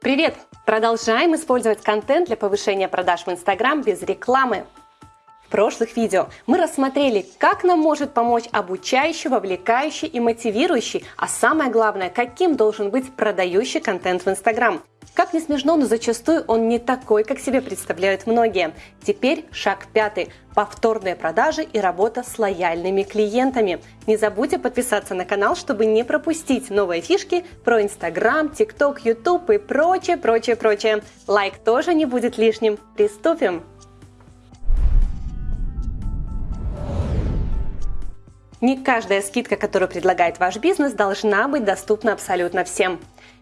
Привет! Продолжаем использовать контент для повышения продаж в Instagram без рекламы. В прошлых видео мы рассмотрели, как нам может помочь обучающий, вовлекающий и мотивирующий, а самое главное, каким должен быть продающий контент в Instagram. Как не смешно, но зачастую он не такой, как себе представляют многие. Теперь шаг пятый. Повторные продажи и работа с лояльными клиентами. Не забудьте подписаться на канал, чтобы не пропустить новые фишки про Инстаграм, ТикТок, Ютуб и прочее, прочее, прочее. Лайк тоже не будет лишним. Приступим! Не каждая скидка, которую предлагает ваш бизнес, должна быть доступна абсолютно всем.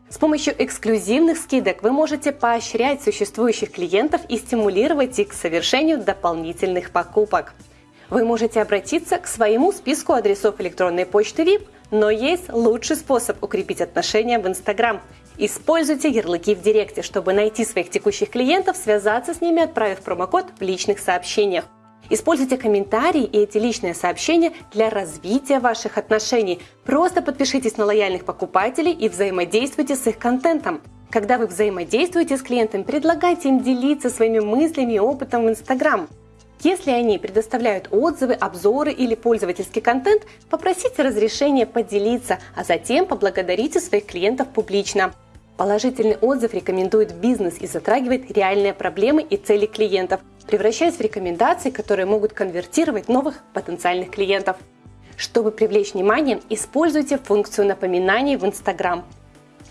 С помощью эксклюзивных скидок вы можете поощрять существующих клиентов и стимулировать их к совершению дополнительных покупок. Вы можете обратиться к своему списку адресов электронной почты VIP, но есть лучший способ укрепить отношения в Instagram. Используйте ярлыки в Директе, чтобы найти своих текущих клиентов, связаться с ними, отправив промокод в личных сообщениях. Используйте комментарии и эти личные сообщения для развития ваших отношений. Просто подпишитесь на лояльных покупателей и взаимодействуйте с их контентом. Когда вы взаимодействуете с клиентами, предлагайте им делиться своими мыслями и опытом в Instagram. Если они предоставляют отзывы, обзоры или пользовательский контент, попросите разрешения поделиться, а затем поблагодарите своих клиентов публично. Положительный отзыв рекомендует бизнес и затрагивает реальные проблемы и цели клиентов, превращаясь в рекомендации, которые могут конвертировать новых потенциальных клиентов. Чтобы привлечь внимание, используйте функцию напоминаний в Instagram.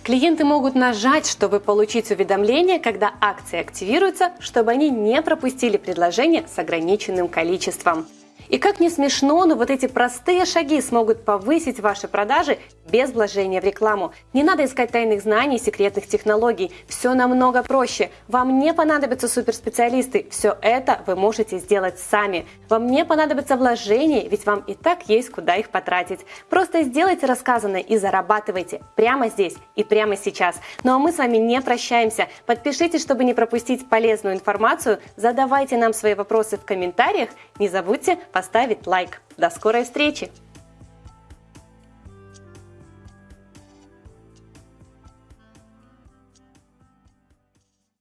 Клиенты могут нажать, чтобы получить уведомление, когда акции активируются, чтобы они не пропустили предложение с ограниченным количеством. И как не смешно, но вот эти простые шаги смогут повысить ваши продажи без вложения в рекламу. Не надо искать тайных знаний, секретных технологий. Все намного проще. Вам не понадобятся суперспециалисты. Все это вы можете сделать сами. Вам не понадобятся вложения, ведь вам и так есть куда их потратить. Просто сделайте рассказанное и зарабатывайте прямо здесь и прямо сейчас. Ну а мы с вами не прощаемся. Подпишитесь, чтобы не пропустить полезную информацию. Задавайте нам свои вопросы в комментариях. Не забудьте поставить лайк. До скорой встречи!